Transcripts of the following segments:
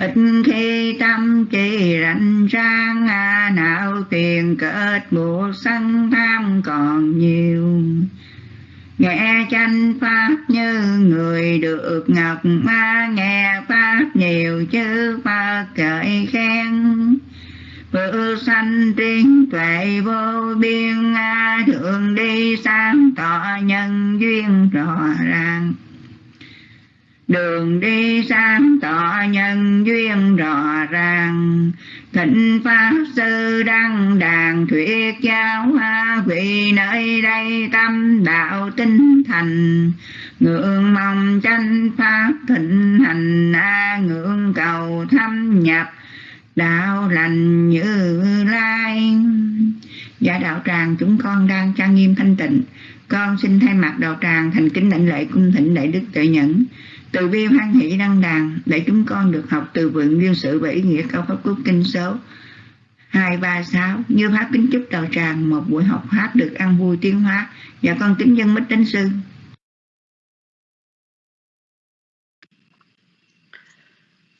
ít khi tâm chỉ rảnh rang à, nào tiền kết buộc sân tham còn nhiều. Nghe tranh pháp như người được ngọc ma nghe pháp nhiều chứ phật cởi khen. Bự sanh tiếng tuệ vô biên a Thượng đi sáng tỏ nhân duyên rõ ràng. Đường đi sáng tỏ nhân duyên rõ ràng. Thịnh Pháp Sư Đăng Đàn Thuyết Giáo Hoa Vị nơi đây tâm đạo tinh thành. Ngưỡng mong tranh Pháp thịnh hành A ngưỡng cầu thâm nhập, đạo lành như lai. Dạ đạo tràng, chúng con đang trang nghiêm thanh tịnh. Con xin thay mặt đạo tràng thành kính lãnh lễ cung thỉnh đại đức tự nhẫn. Từ bi hoan hỷ đăng đàn Để chúng con được học từ vựng nguyên sự và ý nghĩa cao pháp quốc kinh số 236 Như pháp kính chúc đầu tràng Một buổi học pháp được ăn vui tiến hóa. Và con kính dân mít đến sư.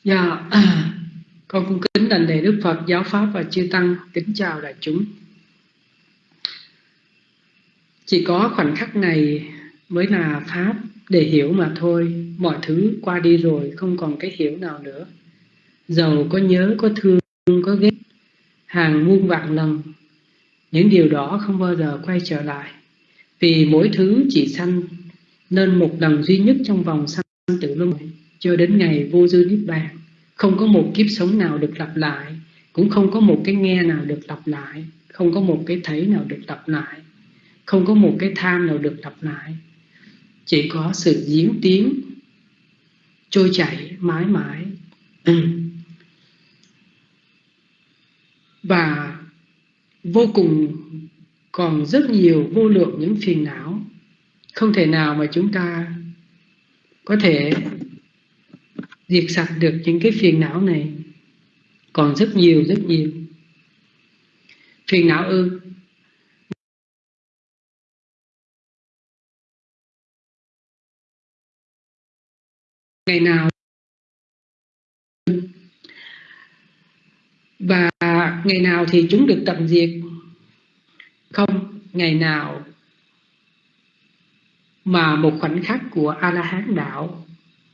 Dạ con cũng kính đảnh lễ Đức Phật, Giáo Pháp và Chư Tăng, kính chào đại chúng. Chỉ có khoảnh khắc này mới là Pháp để hiểu mà thôi, mọi thứ qua đi rồi, không còn cái hiểu nào nữa. Giàu có nhớ, có thương, có ghét, hàng muôn vạn lần, những điều đó không bao giờ quay trở lại. Vì mỗi thứ chỉ sanh nên một lần duy nhất trong vòng sanh tử luân cho đến ngày vô dư niết bàn không có một kiếp sống nào được lặp lại Cũng không có một cái nghe nào được lặp lại Không có một cái thấy nào được lặp lại Không có một cái tham nào được lặp lại chỉ có sự diễn tiến Trôi chảy mãi mãi. Ừ. Và vô cùng còn rất nhiều vô lượng những phiền não. Không thể nào mà chúng ta có thể diệt sạch được những cái phiền não này. Còn rất nhiều rất nhiều. Phiền não ư? Ngày nào. Và ngày nào thì chúng được tận diệt? Không, ngày nào mà một khoảnh khắc của a la hán đạo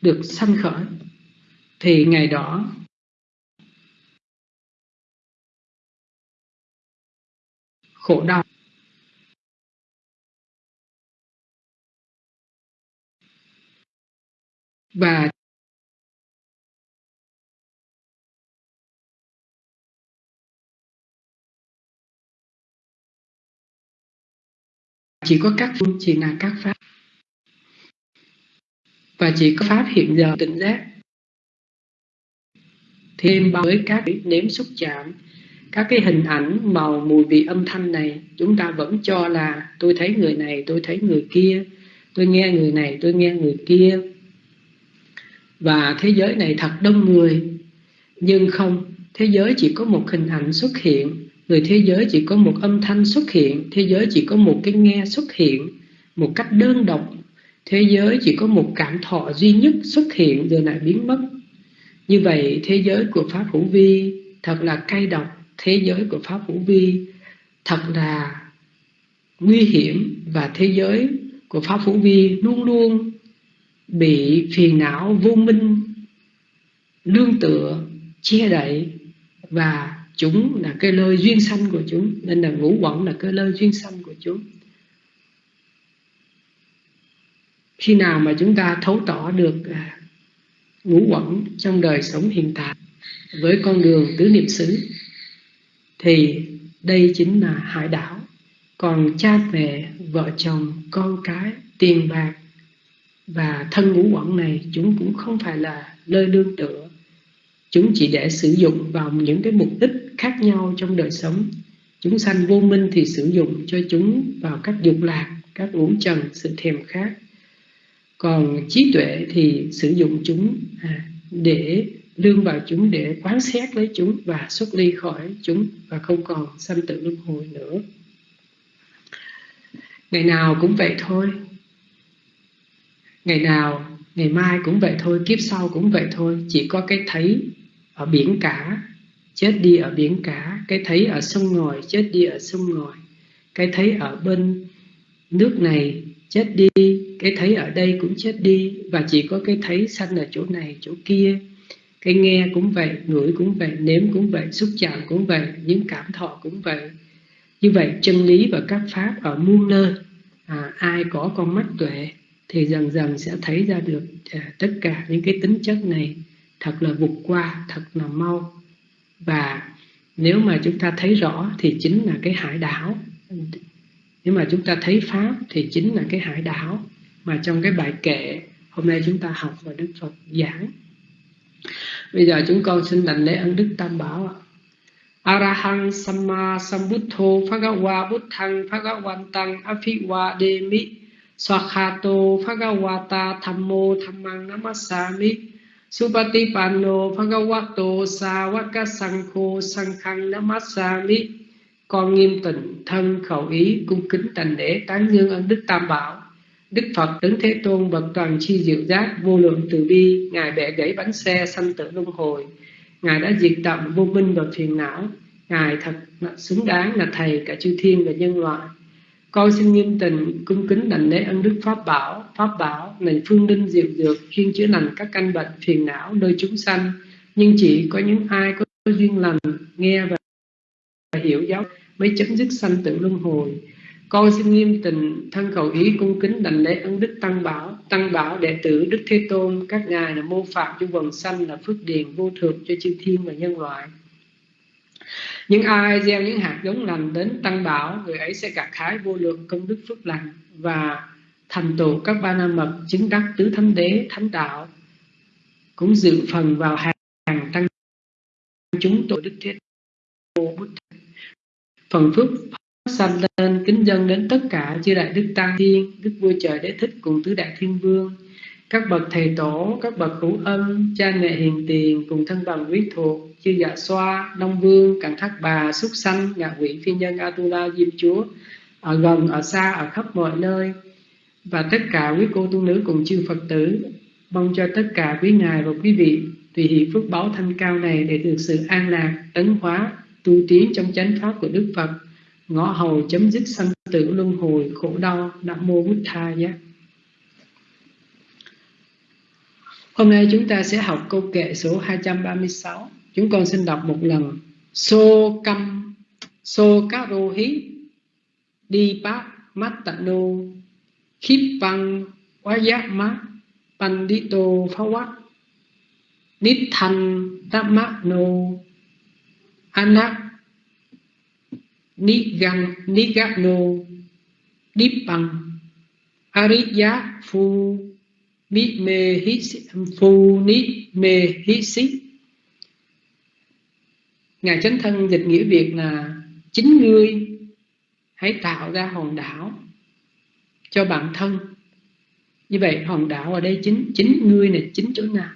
được sanh khởi, thì ngày đó khổ đau và chỉ có các phương chỉ là các pháp. Và chỉ có pháp hiện giờ tỉnh giác. Thêm với các nếm xúc chạm. Các cái hình ảnh màu mùi vị âm thanh này, chúng ta vẫn cho là, tôi thấy người này, tôi thấy người kia. Tôi nghe người này, tôi nghe người kia và thế giới này thật đông người. Nhưng không, thế giới chỉ có một hình ảnh xuất hiện. Người thế giới chỉ có một âm thanh xuất hiện. Thế giới chỉ có một cái nghe xuất hiện. Một cách đơn độc. Thế giới chỉ có một cảm thọ duy nhất xuất hiện, rồi lại biến mất. Như vậy, thế giới của Pháp Hữu Vi thật là cay độc. Thế giới của Pháp Hữu Vi thật là nguy hiểm. Và thế giới của Pháp Hữu Vi luôn luôn bị phiền não vô minh Lương tựa, che đậy Và chúng là cái lơi duyên sanh của chúng Nên là ngũ quẩn là cái lơi duyên sanh của chúng. Khi nào mà chúng ta thấu tỏ được à, ngũ quẩn trong đời sống hiện tại với con đường tứ niệm xứ thì đây chính là hải đảo. Còn cha mẹ vợ chồng con cái tiền bạc và thân ngũ quẩn này chúng cũng không phải là nơi đương tựa. Chúng chỉ để sử dụng vào những cái mục đích khác nhau trong đời sống. Chúng sanh vô minh thì sử dụng cho chúng vào các dục lạc các ngũ trần sự thèm khát. Còn trí tuệ thì sử dụng chúng à, để lương vào chúng để quán xét lấy chúng và xuất ly khỏi chúng và không còn sanh tử luân hồi nữa. Ngày nào cũng vậy thôi ngày nào ngày mai cũng vậy thôi kiếp sau cũng vậy thôi. Chỉ có cái thấy ở biển cả chết đi ở biển cả. Cái thấy ở sông ngòi chết đi ở sông ngòi. Cái thấy ở bên nước này chết đi. Cái thấy ở đây cũng chết đi. Và chỉ có cái thấy sanh ở chỗ này chỗ kia. Cái nghe cũng vậy ngửi cũng vậy nếm cũng vậy xúc chạm cũng vậy những cảm thọ cũng vậy. Như vậy chân lý và các pháp ở muôn nơi à, ai có con mắt tuệ thì dần dần sẽ thấy ra được à, tất cả những cái tính chất này thật là vụt qua thật là mau. Và nếu mà chúng ta thấy rõ thì chính là cái hải đảo. Nếu mà chúng ta thấy pháp thì chính là cái hải đảo mà trong cái bài kệ hôm nay chúng ta học và đức phật giảng. Bây giờ chúng con xin đảnh lễ ân đức tam bảo ạ. Arahang Samma Sambuddho Phagawa Buddhang Phagawantang Afiwa Demi Swakhato phagavata Thammo Thammang Namasami. Supatipanno Phagavato Savaka Sankho Sankhang Namasami. Con nghiêm tịnh, thân khẩu ý, cung kính thành lễ, tán dương ân đức tam bảo. Đức Phật đứng Thế Tôn bậc toàn chi diệu giác, vô lượng từ bi, Ngài bẻ gãy bánh xe sanh tử luân hồi. Ngài đã diệt tận vô minh và phiền não. Ngài thật xứng đáng là Thầy cả chư thiên và nhân loại con xin nghiêm tình, cung kính đảnh lễ ân đức pháp bảo. Pháp bảo, này phương đinh diệu dược chuyên chữa lành các căn bệnh phiền não nơi chúng sanh. Nhưng chỉ có những ai có duyên lành, nghe và hiểu giáo mới chấm dứt sanh tử luân hồi. Con xin nghiêm tình, thân cầu ý cung kính đảnh lễ ân đức tăng bảo. Tăng bảo, đệ tử đức thế tôn, các ngài là mô phạm cho quần sanh là phước điền vô thượng cho chư thiên và nhân loại những ai gieo những hạt giống lành đến tăng bảo, người ấy sẽ gặt hái vô lượng công đức phước lành và thành tựu các ba la mật, chứng đắc tứ thánh đế, thánh đạo, cũng dự phần vào hàng tăng chúng tội đức thế phần phước sanh lên kính dân đến tất cả chư đại đức tăng thiên, đức vua trời đế thích cùng tứ đại thiên vương các bậc thầy tổ, các bậc hữu ân cha mẹ hiền tiền cùng thân bằng quý thuộc, chư dạ xoa, đông vương cẳng thác bà, súc sanh, ngạ quỷ, phi nhân, atula, diêm chúa, ở gần, ở xa, ở khắp mọi nơi. Và tất cả quý cô tu nữ cùng chư phật tử, mong cho tất cả quý ngài và quý vị tùy hỷ phước báo thanh cao này để được sự an lạc, tấn hóa, tu tiến trong chánh pháp của đức phật. Ngõ hầu chấm dứt sanh tử luân hồi khổ đau, nam mô bút tha giác Hôm nay chúng ta sẽ học câu kệ số 236. Chúng con xin đọc một lần. So cam so rô hí, đi bát mắt tạ nô khiếp văn quá giác má pandito phá quát nít thanh tát mát nô anak ni gan ni gác nô bằng ariya phu mi mê hí phu ni mê hí xí. Ngài chánh thân dịch nghĩa việt là chính ngươi hãy tạo ra hòn đảo cho bản thân. Như vậy, hòn đảo ở đây chính chính ngươi này, chính chỗ nào?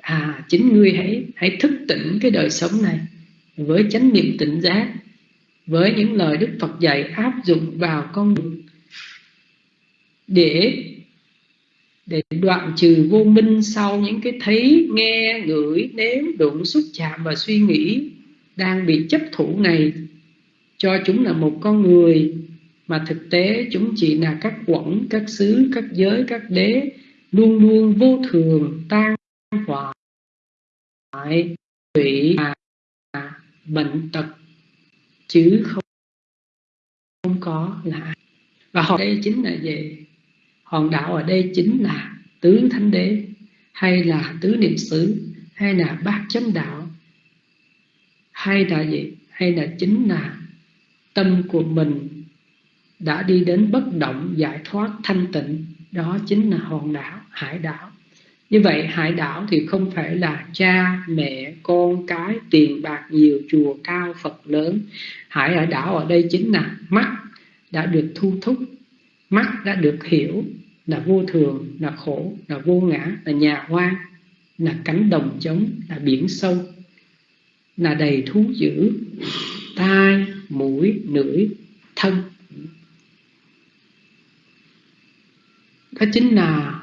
À chính ngươi hãy hãy thức tỉnh cái đời sống này với chánh niệm tỉnh giác, với những lời đức phật dạy áp dụng vào con đường để để đoạn trừ vô minh sau những cái thấy, nghe, ngửi, nếm, đụng, xúc chạm và suy nghĩ đang bị chấp thủ này, cho chúng là một con người, mà thực tế chúng chỉ là các quẩn, các xứ, các giới, các đế luôn luôn vô thường, tan hoại hủy bệnh tật, chứ không không có là và họ đây chính là gì hòn đảo ở đây chính là tứ thánh đế, hay là tứ niệm xứ, hay là bát chánh đạo. Hay là gì? Hay là chính là tâm của mình đã đi đến bất động giải thoát thanh tịnh, đó chính là hòn đảo, hải đảo. Như vậy, hải đảo thì không phải là cha, mẹ, con, cái, tiền bạc, nhiều chùa, cao, phật lớn. Hải ở đảo ở đây chính là mắt đã được thu thúc, mắt đã được hiểu là vô thường, là khổ, là vô ngã, là nhà hoang, là cánh đồng trống, là biển sâu, là đầy thú dữ, tai, mũi, lưỡi, thân. Đó chính là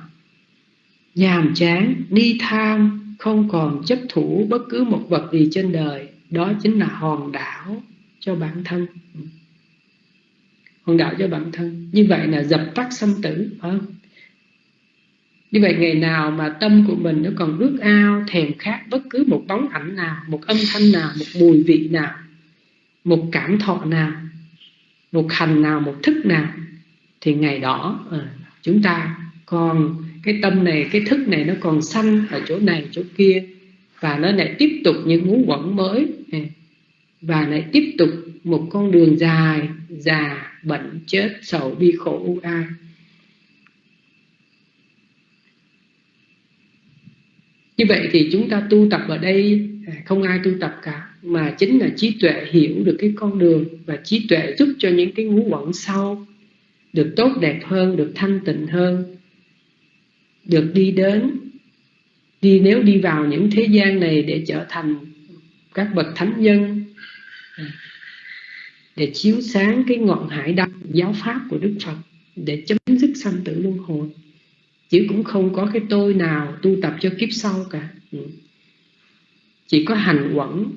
nhàm chán đi tham, không còn chấp thủ bất cứ một vật gì trên đời. Đó chính là hòn đảo cho bản thân hòn đạo cho bản thân. Như vậy là dập tắt sanh tử, phải không? Như vậy ngày nào mà tâm của mình nó còn ước ao, thèm khát bất cứ một bóng ảnh nào, một âm thanh nào, một mùi vị nào, một cảm thọ nào, một hành nào, một thức nào, thì ngày đó ờ, chúng ta còn cái tâm này, cái thức này nó còn sanh ở chỗ này, chỗ kia, và nó lại tiếp tục những ngũ quẩn mới và lại tiếp tục một con đường dài, già bệnh chết, sầu, bi khổ, u ai. Như vậy thì chúng ta tu tập ở đây à, không ai tu tập cả, mà chính là trí tuệ hiểu được cái con đường và trí tuệ giúp cho những cái ngũ quẩn sau được tốt đẹp hơn, được thanh tịnh hơn, được đi đến. Đi, nếu đi vào những thế gian này để trở thành các bậc thánh nhân để chiếu sáng cái ngọn hải đăng giáo pháp của Đức Phật, để chấm dứt sanh tử luân hồi. Chứ cũng không có cái tôi nào tu tập cho kiếp sau cả. Ừ. Chỉ có hành quẩn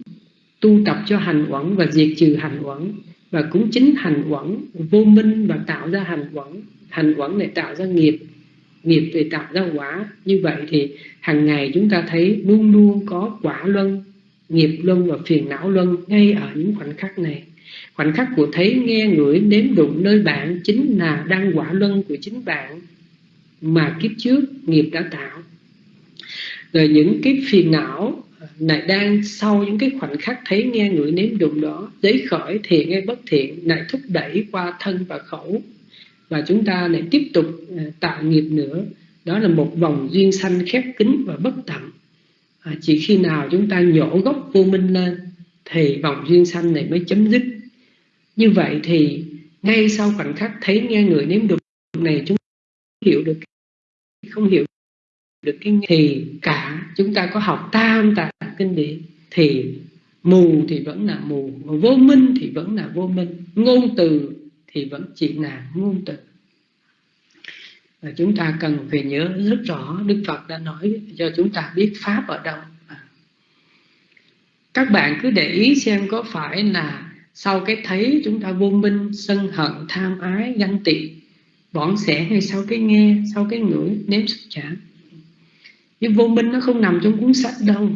tu tập cho hành quẩn và diệt trừ hành quẩn và cũng chính hành quẩn vô minh và tạo ra hành quẩn hành quẩn để tạo ra nghiệp nghiệp để tạo ra quả. Như vậy thì hàng ngày chúng ta thấy luôn luôn có quả luân, nghiệp luân và phiền não luân ngay ở những khoảnh khắc này khoảnh khắc của thấy nghe ngửi nếm đụng nơi bạn chính là đăng quả luân của chính bạn mà kiếp trước nghiệp đã tạo. Rồi những cái phiền não lại đang sau những cái khoảnh khắc thấy nghe ngửi nếm đụng đó giấy khởi thiện hay bất thiện lại thúc đẩy qua thân và khẩu. Và chúng ta lại tiếp tục ờ, tạo nghiệp nữa. Đó là một vòng duyên sanh khép kín và bất tận. À, chỉ khi nào chúng ta nhổ gốc vô minh lên thì vòng duyên sanh này mới chấm dứt như vậy thì, ngay sau khoảnh khắc thấy nghe người nếm được này, chúng hiểu được không hiểu được cái thì cả chúng ta có học tam tạng kinh điển. Thì mù thì vẫn là mù vô minh thì vẫn là vô minh. Ngôn từ thì vẫn chỉ là ngôn từ. Và chúng ta cần phải nhớ rất rõ Đức Phật đã nói cho chúng ta biết Pháp ở đâu. Các bạn cứ để ý xem có phải là sau cái thấy chúng ta vô minh, sân hận, tham ái, ganh tị, bỏng sẻ hay sau cái nghe, sau cái ngửi, nếm xúc chạm nhưng vô minh nó không nằm trong cuốn sách đâu.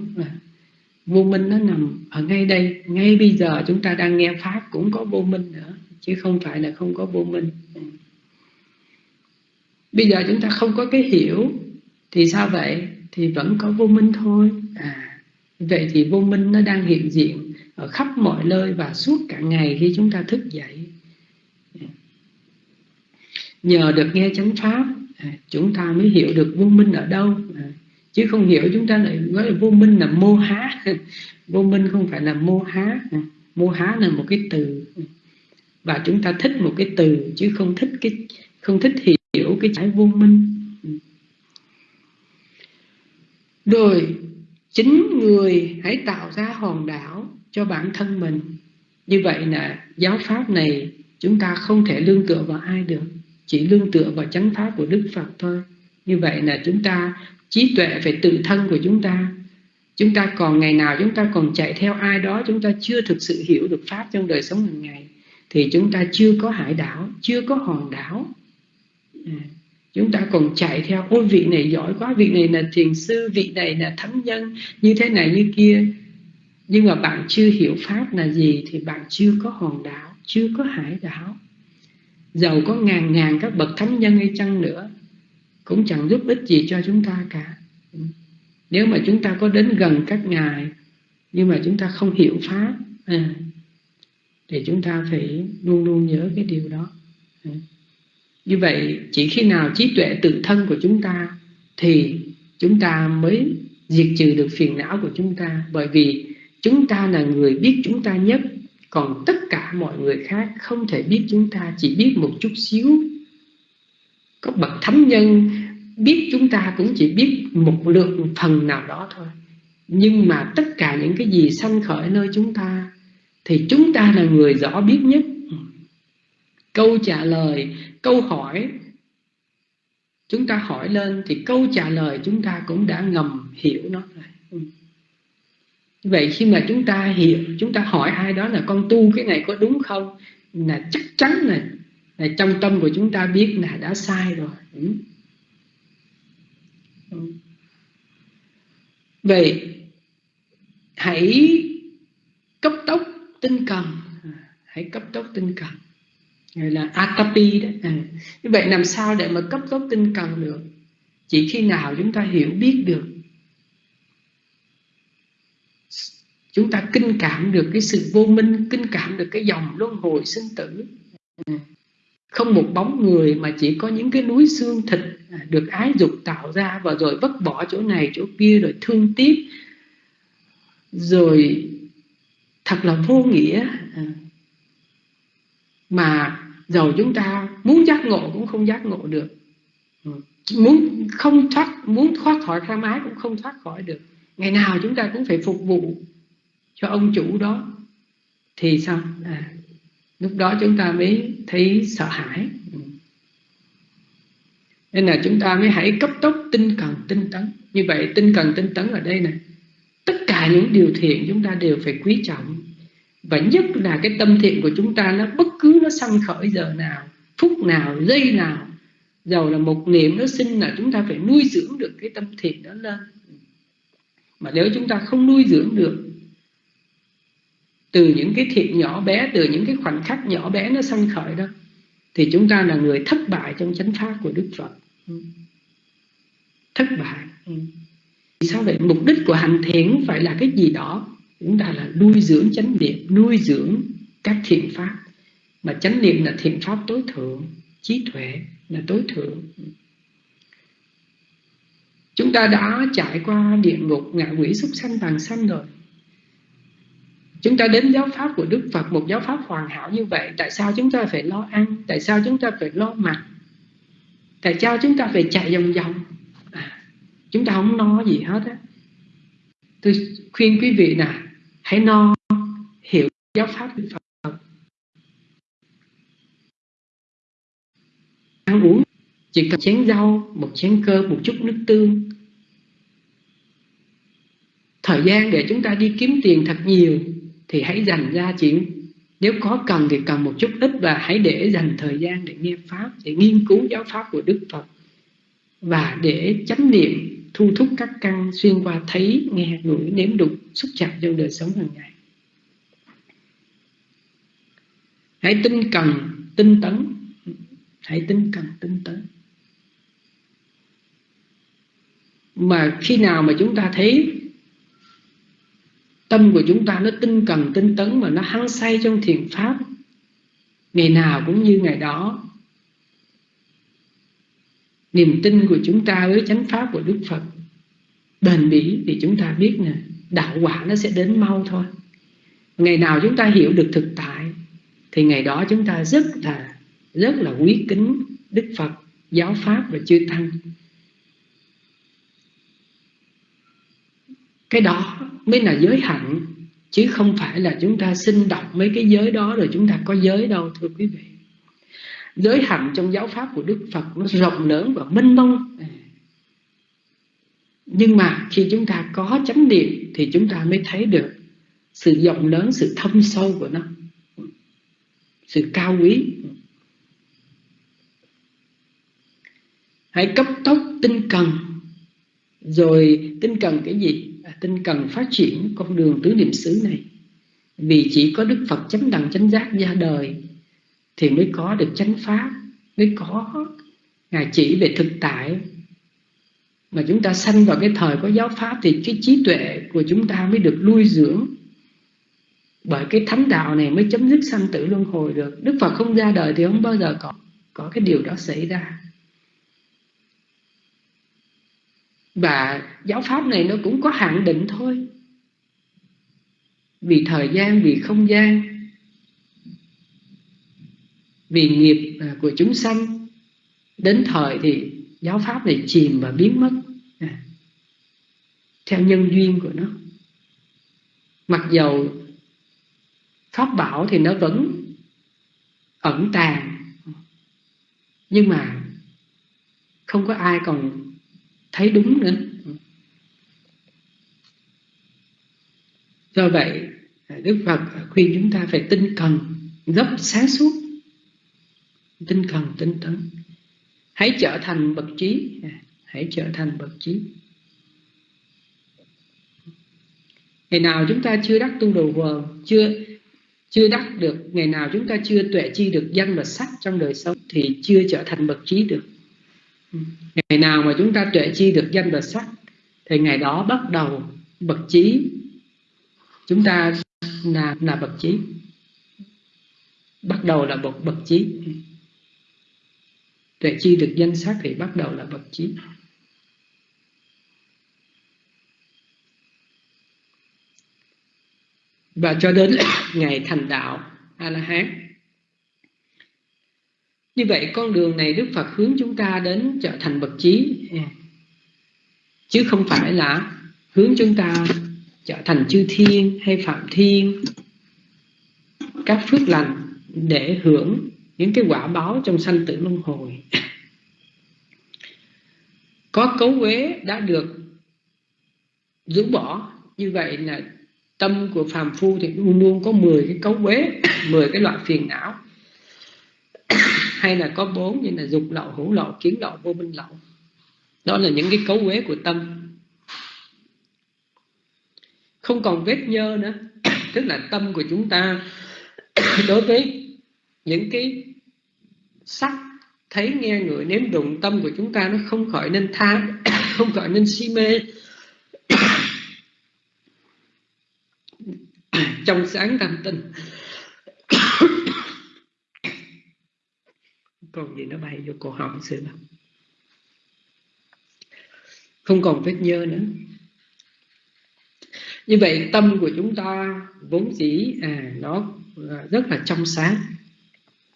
Vô minh nó nằm ở ngay đây. Ngay bây giờ chúng ta đang nghe pháp cũng có vô minh nữa, chứ không phải là không có vô minh. Bây giờ chúng ta không có cái hiểu, thì sao vậy? Thì vẫn có vô minh thôi. À vậy thì vô minh nó đang hiện diện ở khắp mọi nơi và suốt cả ngày khi chúng ta thức dậy. Nhờ được nghe chánh pháp à, chúng ta mới hiểu được vô minh ở đâu. À, chứ không hiểu chúng ta lại nói là vô minh là mô há. Vô minh không phải là mô há. À, mô há là một cái từ. Và chúng ta thích một cái từ, chứ không thích cái, không thích hiểu cái trái vô minh. Rồi, chính người hãy tạo ra hòn đảo cho bản thân mình. Như vậy là giáo pháp này chúng ta không thể lương tựa vào ai được chỉ lương tựa vào chánh pháp của đức phật thôi. Như vậy là chúng ta trí tuệ phải tự thân của chúng ta. Chúng ta còn ngày nào chúng ta còn chạy theo ai đó chúng ta chưa thực sự hiểu được pháp trong đời sống hàng ngày thì chúng ta chưa có hải đảo chưa có hòn đảo. À, chúng ta còn chạy theo ôi vị này giỏi quá vị này là thiền sư vị này là thánh nhân như thế này như kia nhưng mà bạn chưa hiểu pháp là gì thì bạn chưa có hòn đảo chưa có hải đảo. Giàu có ngàn ngàn các bậc thánh nhân hay chăng nữa cũng chẳng giúp ích gì cho chúng ta cả. Nếu mà chúng ta có đến gần các ngài nhưng mà chúng ta không hiểu pháp à, thì chúng ta phải luôn luôn nhớ cái điều đó. À. như vậy chỉ khi nào trí tuệ tự thân của chúng ta thì chúng ta mới diệt trừ được phiền não của chúng ta. Bởi vì chúng ta là người biết chúng ta nhất, còn tất cả mọi người khác không thể biết chúng ta, chỉ biết một chút xíu. Có bậc thánh nhân biết chúng ta cũng chỉ biết một lượng phần nào đó thôi. Nhưng mà tất cả những cái gì sanh khởi nơi chúng ta, thì chúng ta là người rõ biết nhất. Câu trả lời, câu hỏi, chúng ta hỏi lên thì câu trả lời chúng ta cũng đã ngầm hiểu nó rồi vậy khi mà chúng ta hiểu chúng ta hỏi ai đó là con tu cái này có đúng không là chắc chắn là, là trong tâm của chúng ta biết là đã sai rồi ừ. Ừ. vậy hãy cấp tốc tinh cần à, hãy cấp tốc tinh cần gọi là atapi đó à. như vậy làm sao để mà cấp tốc tinh cần được chỉ khi nào chúng ta hiểu biết được chúng ta kinh cảm được cái sự vô minh, kinh cảm được cái dòng luân hồi sinh tử. Không một bóng người mà chỉ có những cái núi xương thịt được ái dục tạo ra và rồi vứt bỏ chỗ này, chỗ kia rồi thương tiếc. Rồi thật là vô nghĩa. Mà dầu chúng ta muốn giác ngộ cũng không giác ngộ được. Muốn không thoát, muốn thoát khỏi tham ái cũng không thoát khỏi được. Ngày nào chúng ta cũng phải phục vụ cho ông chủ đó. Thì sao? À, lúc đó chúng ta mới thấy sợ hãi. Ừ. Nên là chúng ta mới hãy cấp tốc tinh cần tinh tấn. Như vậy tinh cần tinh tấn ở đây này tất cả những điều thiện chúng ta đều phải quý trọng. Và nhất là cái tâm thiện của chúng ta nó bất cứ nó sanh khởi giờ nào phút nào giây nào. Dầu là một niệm nó sinh là chúng ta phải nuôi dưỡng được cái tâm thiện đó lên. Mà nếu chúng ta không nuôi dưỡng được từ những cái thiện nhỏ bé từ những cái khoảnh khắc nhỏ bé nó sanh khởi đó thì chúng ta là người thất bại trong chánh pháp của Đức Phật. Thất bại. Sao vậy? Mục đích của hành thiện phải là cái gì đó chúng ta là nuôi dưỡng chánh niệm nuôi dưỡng các thiện pháp. Mà chánh niệm là thiện pháp tối thượng trí tuệ là tối thượng. Chúng ta đã trải qua địa ngục ngạ quỷ súc sanh tàn sanh rồi chúng ta đến giáo pháp của đức phật một giáo pháp hoàn hảo như vậy tại sao chúng ta phải lo ăn? Tại sao chúng ta phải lo mặc? Tại sao chúng ta phải chạy vòng vòng? À, chúng ta không no gì hết á. Tôi khuyên quý vị nè hãy no hiểu giáo pháp Đức Phật. Ăn uống chỉ cần chén rau một chén cơm một chút nước tương. Thời gian để chúng ta đi kiếm tiền thật nhiều thì hãy dành ra chỉ nếu có cần thì cần một chút ít và hãy để dành thời gian để nghe pháp, để nghiên cứu giáo pháp của đức phật. Và để chánh niệm, thu thúc các căn xuyên qua thấy, nghe, ngửi, nếm đục, xúc chạm trong đời sống hàng ngày. Hãy tinh cần, tinh tấn. Hãy tinh cần, tinh tấn. Mà khi nào mà chúng ta thấy tâm của chúng ta nó tinh cần, tinh tấn mà nó hăng say trong thiền pháp. Ngày nào cũng như ngày đó. Niềm tin của chúng ta với chánh pháp của Đức Phật bền bỉ thì chúng ta biết nè, đạo quả nó sẽ đến mau thôi. Ngày nào chúng ta hiểu được thực tại, thì ngày đó chúng ta rất là rất là quý kính Đức Phật, giáo pháp và chư tăng. Cái đó mới là giới hạnh chứ không phải là chúng ta sinh đọc mấy cái giới đó rồi chúng ta có giới đâu, thưa quý vị. Giới hạnh trong giáo pháp của Đức Phật nó rộng lớn và mênh mông. Nhưng mà khi chúng ta có chánh niệm thì chúng ta mới thấy được sự rộng lớn, sự thâm sâu của nó, sự cao quý. Hãy cấp tốc tinh cần, rồi tinh cần cái gì? Tinh cần phát triển con đường tứ niệm xứ này. Vì chỉ có đức phật chánh đẳng chánh giác ra đời, thì mới có được chánh pháp, mới có ngài chỉ về thực tại. Mà chúng ta sanh vào cái thời có giáo pháp thì cái trí tuệ của chúng ta mới được nuôi dưỡng. Bởi cái thánh đạo này mới chấm dứt sanh tử luân hồi được. Đức phật không ra đời thì không bao giờ có có cái điều đó xảy ra. Và giáo pháp này nó cũng có hạn định thôi. Vì thời gian vì không gian vì nghiệp à, của chúng sanh đến thời thì giáo pháp này chìm và biến mất. À, theo nhân duyên của nó. Mặc dầu pháp bảo thì nó vẫn ẩn tàng nhưng mà không có ai còn thấy đúng nữa. Do vậy, đức phật khuyên chúng ta phải tinh cần gấp sáng suốt. Tinh cần, tinh tấn. Hãy trở thành bậc trí. Hãy trở thành bậc trí. Ngày nào chúng ta chưa đắc tu đồ vờ, chưa chưa đắc được, ngày nào chúng ta chưa tuệ chi được danh và sắc trong đời sống thì chưa trở thành bậc trí được ngày nào mà chúng ta tuệ chi được danh và sắc, thì ngày đó bắt đầu bậc trí. Chúng ta là là bậc trí. Bắt đầu là bậc bậc trí. Tuệ chi được danh sắc thì bắt đầu là bậc trí. Và cho đến ngày thành đạo a la hán như vậy con đường này đức phật hướng chúng ta đến trở thành bậc trí chứ không phải là hướng chúng ta trở thành chư thiên hay phạm thiên. Các phước lành để hưởng những cái quả báo trong sanh tử luân hồi. Có cấu quế đã được rũ bỏ. Như vậy là tâm của phàm phu thì luôn luôn có 10 cái cấu quế 10 cái loại phiền não hay là có bốn như là dục lậu hữu lậu, kiến lậu, vô minh lậu. Đó là những cái cấu quế của tâm. Không còn vết nhơ nữa. Tức là tâm của chúng ta đối với những cái sắc thấy nghe người nếm đụng, tâm của chúng ta nó không khỏi nên tham không khỏi nên si mê. Trong sáng tâm tinh còn gì nó bay vô cổ họng sư bà không còn vết nhơ nữa. Như vậy tâm của chúng ta vốn dĩ à, nó rất là trong sáng.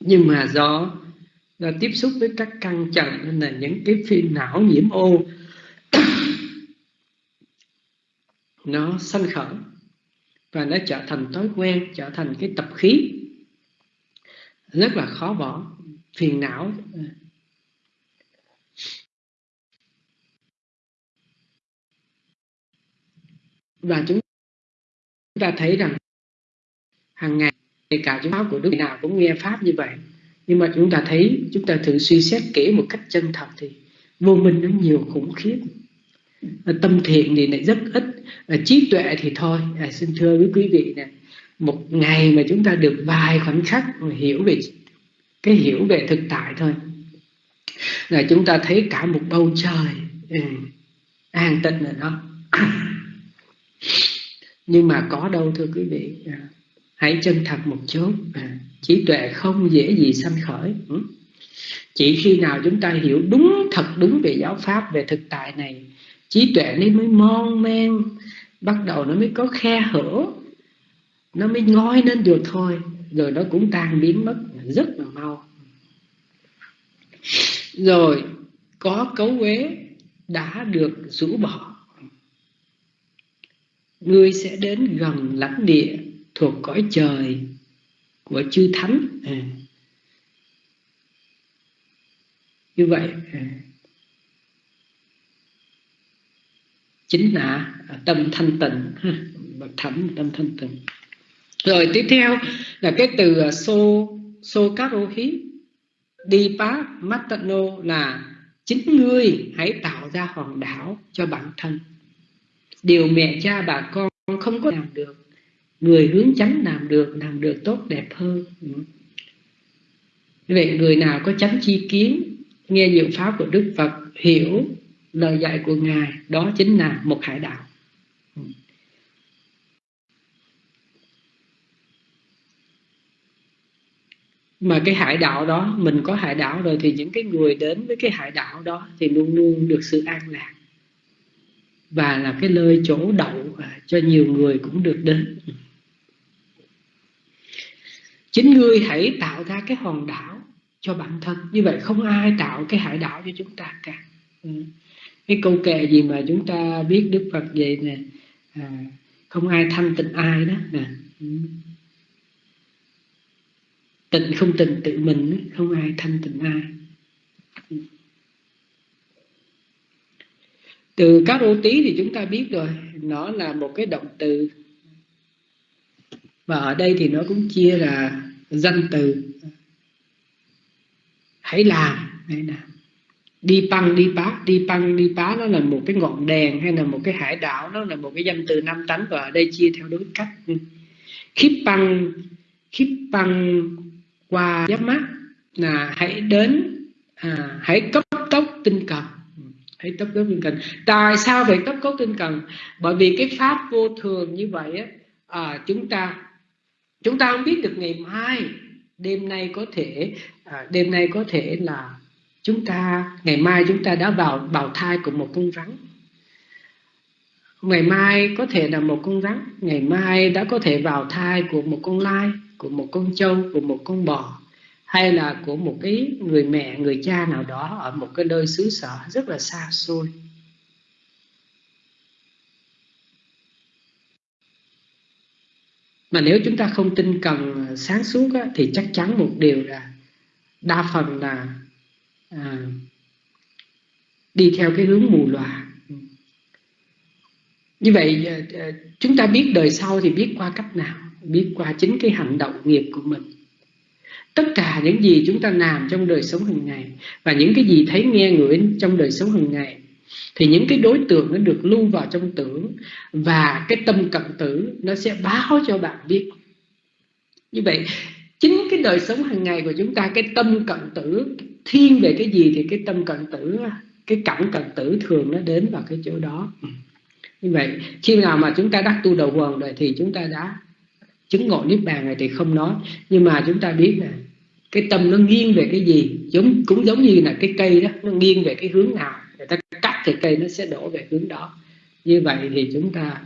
Nhưng mà do, do tiếp xúc với các căn trần nên là những cái phiền não nhiễm ô nó sanh khởi và nó trở thành thói quen trở thành cái tập khí. Rất là khó bỏ phiền não. Và chúng ta thấy rằng hàng ngày kể cả chúng pháp của đức nào cũng nghe pháp như vậy. Nhưng mà chúng ta thấy chúng ta thử suy xét kỹ một cách chân thật thì vô minh nó nhiều khủng khiếp. Tâm thiện thì lại rất ít trí tuệ thì thôi. À, xin thưa với quý vị nè một ngày mà chúng ta được vài khoảnh khắc hiểu về cái hiểu về thực tại thôi. Là chúng ta thấy cả một bầu trời ừ, an tịnh rồi đó. Nhưng mà có đâu thưa quý vị à, hãy chân thật một chút à, trí tuệ không dễ gì sanh khởi ừ. chỉ khi nào chúng ta hiểu đúng thật đúng về giáo pháp về thực tại này trí tuệ nó mới mon men bắt đầu nó mới có khe hở nó mới ngói lên được thôi rồi nó cũng tan biến mất rất là mau rồi, có cấu quế đã được rũ bỏ ngươi sẽ đến gần lãnh địa thuộc cõi trời của chư thánh à. như vậy à. chính là tâm thanh tịnh bậc thánh, tâm thanh tịnh rồi tiếp theo là cái từ à, xô Sokarohi so matano là chính ngươi hãy tạo ra hòn đảo cho bản thân. Điều mẹ cha bà con không có làm được, người hướng chánh làm được làm được tốt đẹp hơn. Vậy người nào có chánh chi kiến, nghe diệu pháp của đức phật, hiểu lời dạy của ngài, đó chính là một hải đạo mà cái hải đạo đó mình có hải đạo rồi thì những cái người đến với cái hải đạo đó thì luôn luôn được sự an lạc. Và là cái nơi chỗ đậu cho nhiều người cũng được đến. Chính ngươi hãy tạo ra cái hòn đảo cho bản thân. Như vậy không ai tạo cái hải đảo cho chúng ta cả. Ừ. cái câu kệ gì mà chúng ta biết đức phật vậy nè? À, không ai thanh tịnh ai đó nè. Ừ tịnh không tịnh, tự mình không ai thanh tịnh ai. Từ các ô tí thì chúng ta biết rồi, nó là một cái động từ. Và ở đây thì nó cũng chia là danh từ. Hãy làm hãy làm. Đi băng đi pá, đi băng đi pá nó là một cái ngọn đèn hay là một cái hải đảo, nó là một cái danh từ năm tánh và ở đây chia theo đối cách. Khiếp băng khiếp băng qua giáp mắt là hãy đến à, hãy cấp tốc tinh cần. Hãy cấp tốc tinh cần. Tại sao phải cấp tốc tinh cần? Bởi vì cái pháp vô thường như vậy á à, chúng ta chúng ta không biết được ngày mai đêm nay có thể à, đêm nay có thể là chúng ta ngày mai chúng ta đã vào bào thai của một con rắn. Ngày mai có thể là một con rắn ngày mai đã có thể vào thai của một con lai của một con trâu của một con bò hay là của một cái người mẹ người cha nào đó ở một cái nơi xứ sở rất là xa xôi. Mà nếu chúng ta không tin cần sáng suốt á, thì chắc chắn một điều là đa phần là à, đi theo cái hướng mù lòa như vậy à, à, chúng ta biết đời sau thì biết qua cách nào biết qua chính cái hành động nghiệp của mình. Tất cả những gì chúng ta làm trong đời sống hàng ngày và những cái gì thấy nghe ngửi trong đời sống hàng ngày, thì những cái đối tượng nó được lưu vào trong tưởng và cái tâm cận tử nó sẽ báo cho bạn biết. Như vậy, chính cái đời sống hàng ngày của chúng ta, cái tâm cận tử, thiên về cái gì thì cái tâm cận tử, cái cảnh cận tử thường nó đến vào cái chỗ đó. Như vậy, khi nào mà chúng ta đắc tu đầu quần rồi thì chúng ta đã chứng ngộ niết bàn này thì không nói. Nhưng mà chúng ta biết là cái tâm nó nghiêng về cái gì? Giống cũng giống như là cái cây đó nó nghiêng về cái hướng nào? Người ta cắt thì cây nó sẽ đổ về hướng đó. Như vậy thì chúng ta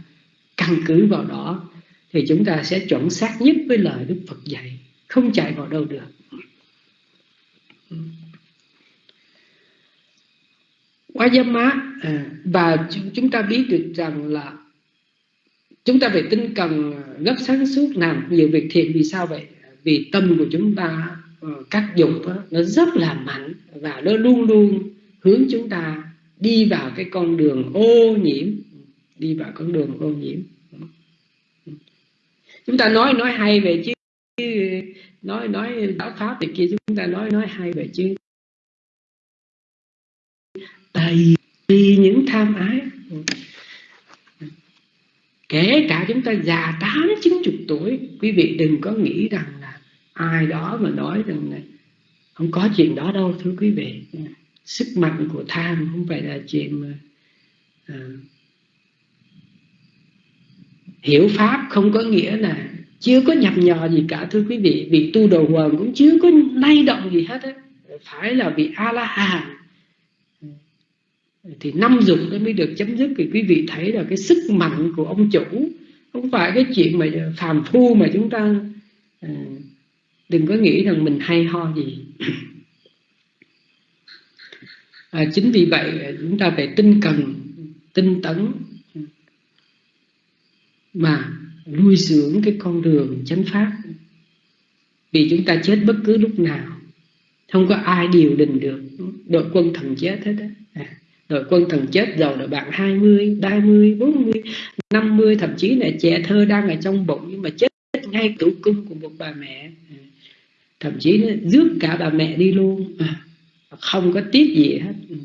căn cứ vào đó thì chúng ta sẽ chuẩn xác nhất với lời Đức Phật dạy. Không chạy vào đâu được. Quá giám má à, và chúng ta biết được rằng là chúng ta phải tinh cần à, gấp sáng suốt làm nhiều việc thiện vì sao vậy? Vì tâm của chúng ta ờ, các dục đó, nó rất là mạnh và nó luôn luôn hướng chúng ta đi vào cái con đường ô nhiễm đi vào con đường ô nhiễm. Chúng ta nói nói hay về chứ nói nói đạo pháp thì kia chúng ta nói nói hay về chứ. Tại vì những tham ái kể cả chúng ta già tám chín chục tuổi quý vị đừng có nghĩ rằng là ai đó mà nói rằng là không có chuyện đó đâu thưa quý vị. Sức mạnh của tham không phải là chuyện mà à, hiểu pháp không có nghĩa là chưa có nhập nhò gì cả thưa quý vị. Vị tu đầu quần cũng chưa có lay động gì hết á. Phải là vị a la hán thì năm dục nó mới được chấm dứt. Thì quý vị thấy là cái sức mạnh của ông chủ không phải cái chuyện mà phàm phu mà chúng ta à, đừng có nghĩ rằng mình hay ho gì. À, chính vì vậy chúng ta phải tinh cần tinh tấn mà nuôi dưỡng cái con đường chánh pháp. Vì chúng ta chết bất cứ lúc nào không có ai điều đình được đội quân thần chết hết á. À, rồi quân thần chết giàu là bạn 20, 30, 40, 50 thậm chí là trẻ thơ đang ở trong bụng nhưng mà chết ngay tử cung của một bà mẹ. Ừ. Thậm chí nó rước cả bà mẹ đi luôn. À, không có tiếc gì hết. Ừ.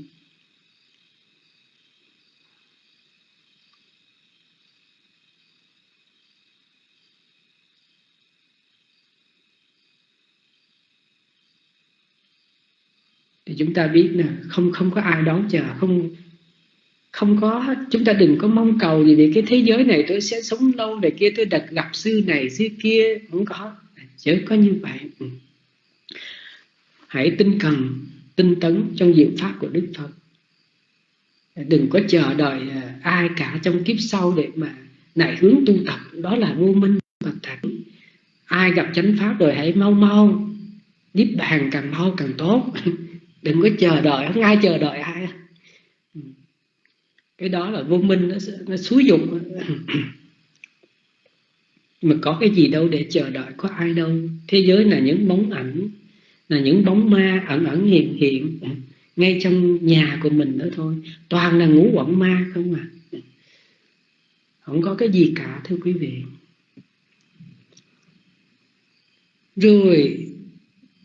chúng ta biết nè, không không có ai đón chờ, không không có chúng ta đừng có mong cầu gì về cái thế giới này, tôi sẽ sống lâu để kia, tôi đặt gặp sư này sư kia, không có. Chớ có như vậy. Ừ. Hãy tinh cần, tinh tấn trong diệu pháp của đức phật. Đừng có chờ đợi à, ai cả trong kiếp sau để mà nại hướng tu tập. Đó là vô minh và thẳng ai gặp chánh pháp rồi hãy mau mau, niết bàn càng mau càng tốt. đừng có chờ đợi không ai chờ đợi ai. Ừ. Cái đó là vô minh nó, nó xúi dục. Mà có cái gì đâu để chờ đợi có ai đâu. Thế giới là những bóng ảnh là những bóng ma ẩn ẩn hiện hiện ngay trong nhà của mình nữa thôi. Toàn là ngũ quẩn ma không à. Không có cái gì cả thưa quý vị. Rồi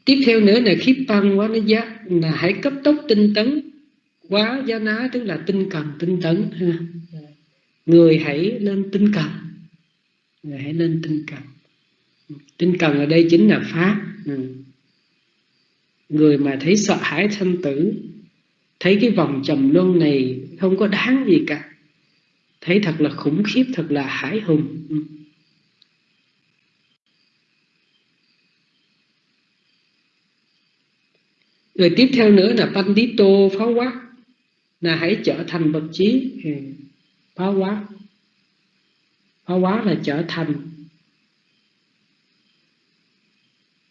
tiếp theo nữa là khiếp tăng quá, nó giá là hãy cấp tốc tinh tấn quá giá ná, tức là tinh cần, tinh tấn, ha. Người hãy lên tinh cần. Người hãy lên tinh cần. Tinh cần ở đây chính là pháp. Ừ. Người mà thấy sợ hãi sanh tử, thấy cái vòng trầm luân này không có đáng gì cả, thấy thật là khủng khiếp, thật là hãi hùng. Ừ. rồi tiếp theo nữa là pandito pháo quá. Là hãy trở thành bậc trí ừ. phá pháo phá pháo là trở thành.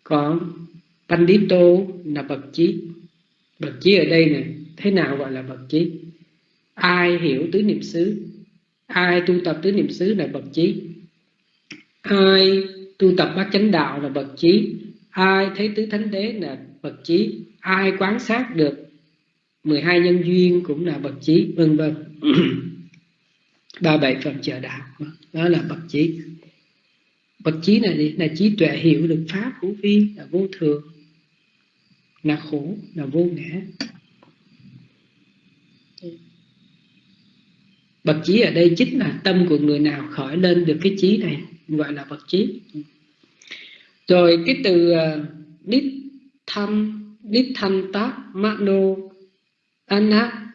Còn pandito là bậc trí bậc trí ở đây này thế nào gọi là bậc trí ai hiểu tứ niệm xứ? Ai tu tập tứ niệm xứ là bậc trí ai tu tập bát chánh đạo là bậc trí ai thấy tứ thánh đế là bậc trí ai quan sát được 12 nhân duyên cũng là bậc trí vân vân. Ba bảy phần chờ đạo đó là bậc trí bậc trí này gì là trí tuệ hiểu được pháp hữu vi là vô thường là khổ là vô ngã. Bậc trí ở đây chính là tâm của người nào khởi lên được cái trí này gọi là bậc trí rồi cái từ ờ, uh, đích tham Nithanta mano Anna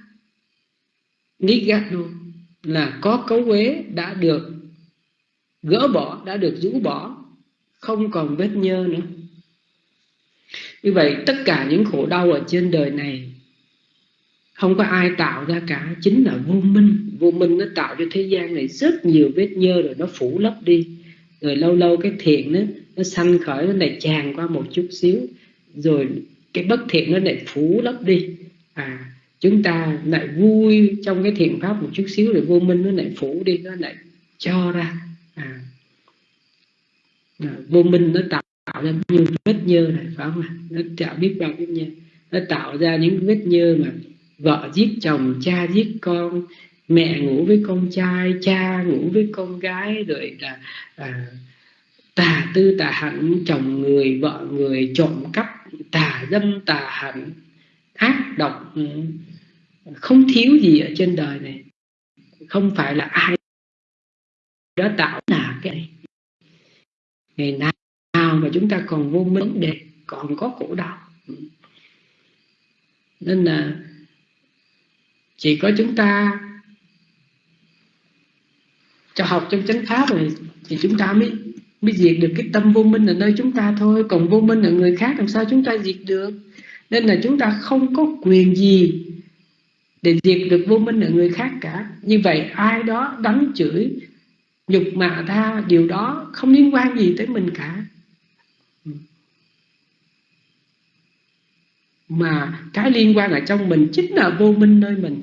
nigano là có cấu uế đã được gỡ bỏ, đã được rũ bỏ, không còn vết nhơ nữa. Như vậy, tất cả những khổ đau ở trên đời này, không có ai tạo ra cả, chính là vô minh. Vô minh nó tạo cho thế gian này rất nhiều vết nhơ rồi nó phủ lấp đi. Rồi lâu lâu cái thiện nó nó sanh khởi, nó lại tràn qua một chút xíu, rồi cái bất thiện nó lại phủ lấp đi. À chúng ta lại vui trong cái thiện pháp một chút xíu rồi vô minh nó lại phủ đi nó lại cho ra. À, à vô minh nó tạo tạo ra nhiều vết nhơ này phải không nó tạo biết bao vết nhơ. Nó tạo ra những vết nhơ mà vợ giết chồng cha giết con mẹ ngủ với con trai cha ngủ với con gái rồi là à, tà tư tà hạnh chồng người vợ người trộm cắp tà dâm, tà hạnh, ác độc ừ, không thiếu gì ở trên đời này. Không phải là ai đã tạo là cái này. Ngày nào mà chúng ta còn vô minh để còn có khổ đau. Ừ. Nên là chỉ có chúng ta cho học trong chánh pháp rồi thì chúng ta mới mới diệt được cái tâm vô minh ở nơi chúng ta thôi. Còn vô minh ở người khác làm sao chúng ta diệt được? Nên là chúng ta không có quyền gì để diệt được vô minh ở người khác cả. Như vậy, ai đó đánh chửi, nhục mạ tha, điều đó không liên quan gì tới mình cả. Mà cái liên quan ở trong mình chính là vô minh nơi mình.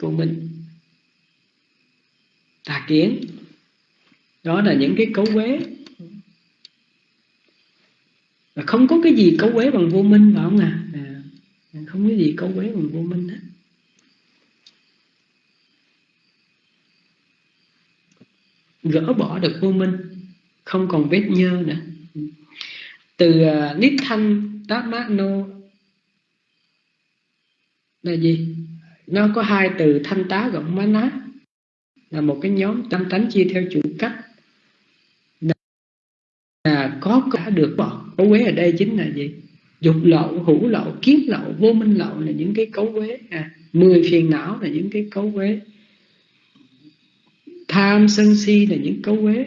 Vô minh. Tà kiến đó là những cái cấu quế và không có cái gì cấu quế bằng vô minh phải không à? à không có gì cấu quế bằng vô minh hết. Gỡ bỏ được vô minh không còn vết nhơ nữa. Từ à, uh, nít thanh tát mát nô là gì? Nó có hai từ thanh tá gọng má ná. Là một cái nhóm tâm tánh chia theo chủ cách. Được bỏ. Cấu quế ở đây chính là gì? Dục lậu hữu lậu kiến lậu vô minh lậu là những cái cấu quế. À, mười phiền não là những cái cấu quế. Tham sân si là những cấu quế.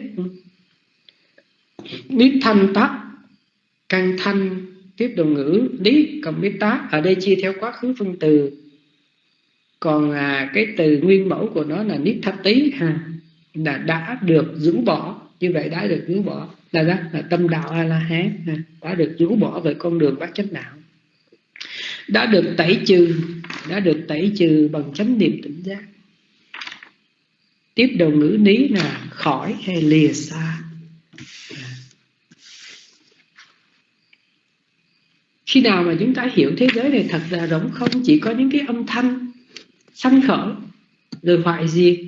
Biết thanh tắc căn thanh tiếp đồ ngữ lý cộng biết tác. Ở đây chia theo quá khứ phân từ. Còn à, cái từ nguyên mẫu của nó là niết thập tí ha à, là đã được rũ bỏ. Như vậy đã được rũ bỏ là đó, là tâm đạo a la hán đã được rũ bỏ về con đường bát chánh đạo. Đã được tẩy trừ, đã được tẩy trừ bằng chánh niệm tỉnh giác. Tiếp đầu ngữ lý là khỏi hay lìa xa. Khi nào mà chúng ta hiểu thế giới này thật là rỗng không, chỉ có những cái âm thanh, sanh khởi, rồi hoại diệt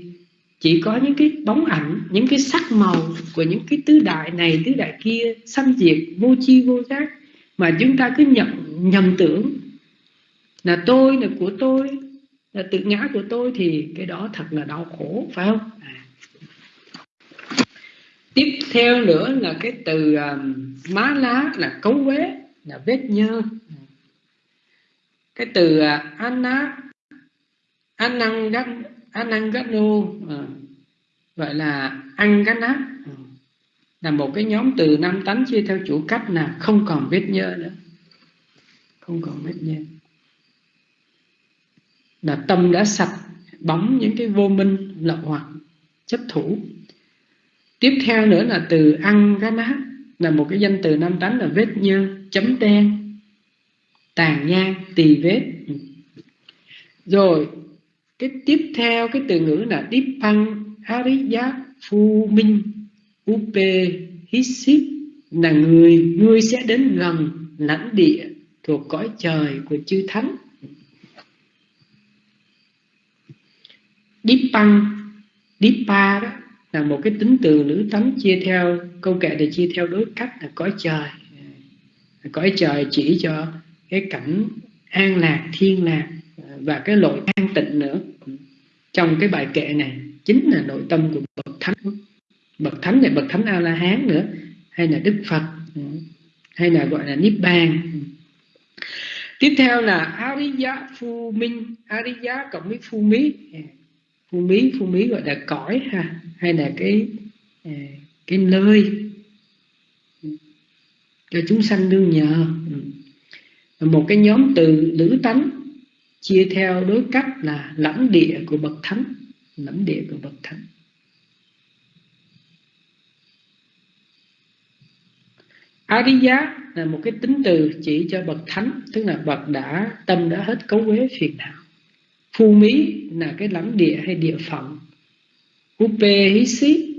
chỉ có những cái bóng ảnh những cái sắc màu của những cái tứ đại này tứ đại kia sanh diệt vô chi vô giác mà chúng ta cứ nhận nhầm tưởng là tôi là của tôi là tự ngã của tôi thì cái đó thật là đau khổ phải không à. tiếp theo nữa là cái từ um, má lá là cấu quế là vết nhơ cái từ à, uh, anna anangat anangano à, gọi là ăn cái nát là một cái nhóm từ năm tánh chia theo chủ cách là không còn vết nhơ nữa. Không còn vết nhơ. Là tâm đã sạch bóng những cái vô minh lậu hoặc chấp thủ. Tiếp theo nữa là từ ăn cái nát là một cái danh từ năm tánh là vết nhơ chấm đen tàn nhang tỳ vết. Rồi cái tiếp theo, cái từ ngữ là Dippang Ariya Phu Minh. Upe Hisip là người người sẽ đến gần lãnh địa thuộc cõi trời của chư thánh. Dippang Dippa đó là một cái tính từ nữ tánh chia theo, câu kệ để chia theo đối cách là cõi trời. Cõi trời chỉ cho cái cảnh an lạc, thiên lạc và cái lội an tịnh nữa. Trong cái bài kệ này, chính là nội tâm của bậc thánh. Bậc thánh này, bậc thánh a la hán nữa, hay là đức phật, hay là gọi là niết bàn. Tiếp theo là ariya phu minh, ariya cộng với phu mí. Phu mí phu mí gọi là cõi ha, hay là cái à, cái nơi cho chúng sanh đương nhờ. Một cái nhóm từ lữ tánh chia theo đối cách là lãnh địa của bậc thánh, lãnh địa của bậc thánh. Ariya là một cái tính từ chỉ cho bậc thánh, tức là bậc đã, tâm đã hết cấu uế phiền não. Phu mí là cái lãnh địa hay địa phận. Upe hí xí